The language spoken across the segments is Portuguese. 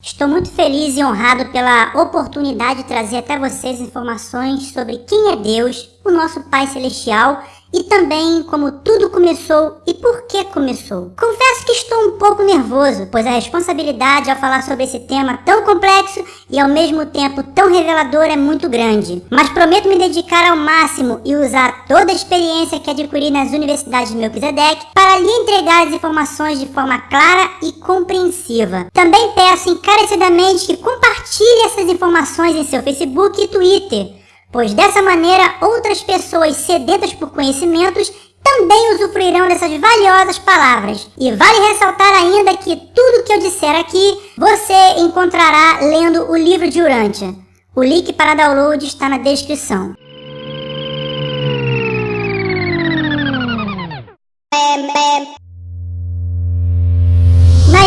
Estou muito feliz e honrado pela oportunidade de trazer até vocês informações sobre quem é Deus, o nosso Pai Celestial e também como tudo começou e por que começou. Confesso que estou um pouco nervoso, pois a responsabilidade ao falar sobre esse tema tão complexo e ao mesmo tempo tão revelador é muito grande. Mas prometo me dedicar ao máximo e usar toda a experiência que adquiri nas universidades de Melquisedeque para lhe entregar as informações de forma clara e compreensiva. Também peço encarecidamente que compartilhe essas informações em seu Facebook e Twitter, pois dessa maneira outras pessoas sedentas por conhecimentos também usufruirão dessas valiosas palavras. E vale ressaltar ainda que tudo que eu disser aqui, você encontrará lendo o livro de Urântia. O link para download está na descrição.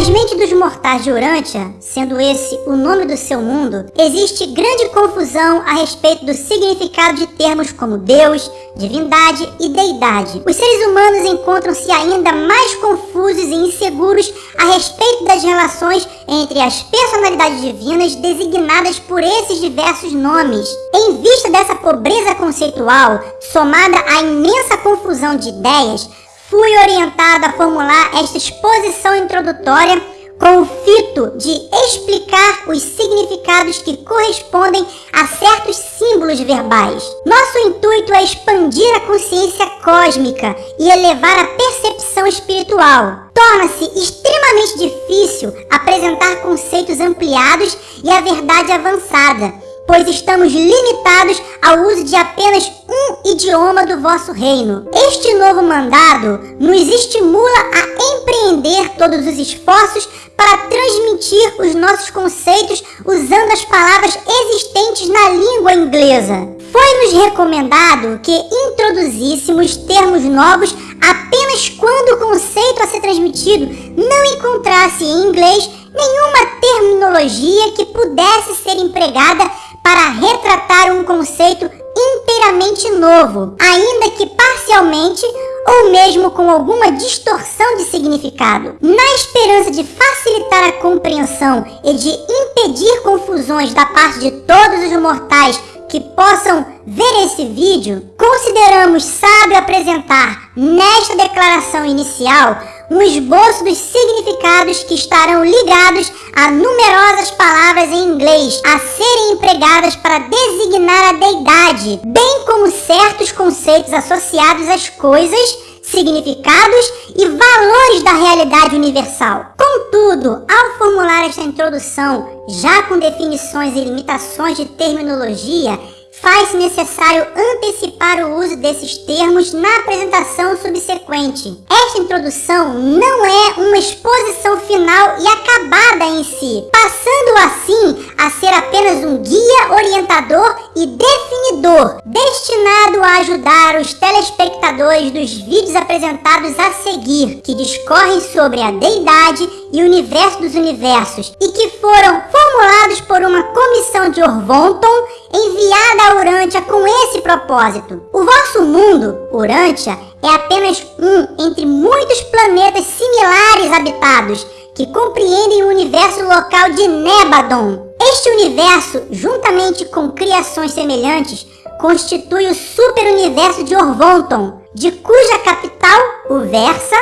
Nas mentes dos mortais de Urântia, sendo esse o nome do seu mundo, existe grande confusão a respeito do significado de termos como Deus, divindade e deidade. Os seres humanos encontram-se ainda mais confusos e inseguros a respeito das relações entre as personalidades divinas designadas por esses diversos nomes. Em vista dessa pobreza conceitual, somada à imensa confusão de ideias, fui orientado a formular esta exposição introdutória com o fito de explicar os significados que correspondem a certos símbolos verbais. Nosso intuito é expandir a consciência cósmica e elevar a percepção espiritual. Torna-se extremamente difícil apresentar conceitos ampliados e a verdade avançada, pois estamos limitados ao uso de apenas um idioma do vosso reino. Este novo mandado nos estimula a empreender todos os esforços para transmitir os nossos conceitos usando as palavras existentes na língua inglesa. Foi-nos recomendado que introduzíssemos termos novos apenas quando o conceito a ser transmitido não encontrasse em inglês nenhuma terminologia que pudesse ser empregada para retratar um conceito inteiramente novo, ainda que parcialmente ou mesmo com alguma distorção de significado. Na esperança de facilitar a compreensão e de impedir confusões da parte de todos os mortais que possam ver esse vídeo, consideramos sábio apresentar nesta declaração inicial um esboço dos significados que estarão ligados a numerosas palavras em inglês a serem empregadas para designar a deidade, bem como certos conceitos associados às coisas, significados e valores da realidade universal. Contudo, ao formular esta introdução, já com definições e limitações de terminologia, faz-se necessário antecipar o uso desses termos na apresentação subsequente. Esta introdução não é uma exposição final e acabada em si, passando assim a ser apenas um guia orientador e definidor, destinado ajudar os telespectadores dos vídeos apresentados a seguir, que discorrem sobre a deidade e o universo dos universos, e que foram formulados por uma comissão de Orvonton enviada a Urântia com esse propósito. O vosso mundo, Urântia, é apenas um entre muitos planetas similares habitados que compreendem o universo local de Nebadon. Este universo, juntamente com criações semelhantes, constitui o super-universo de Orvonton, de cuja capital, o Versa,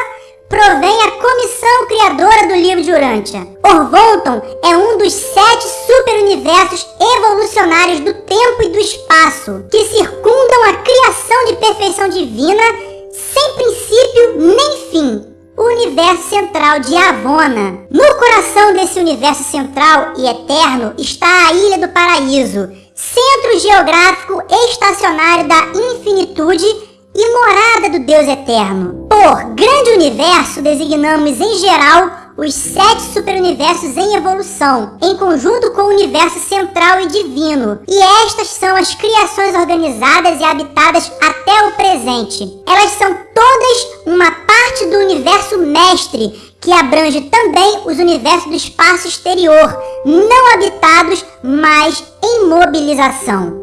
provém a comissão criadora do livro de Urântia. Orvonton é um dos sete super-universos evolucionários do tempo e do espaço, que circundam a criação de perfeição divina sem princípio nem fim. Universo central de Avona. No coração desse universo central e eterno está a Ilha do Paraíso, centro geográfico estacionário da infinitude e morada do Deus Eterno. Por grande universo, designamos em geral os sete superuniversos em evolução, em conjunto com o universo central e divino. E estas são as criações organizadas e habitadas até o presente. Elas são todas uma parte do universo mestre, que abrange também os universos do espaço exterior, não habitados, mas em mobilização.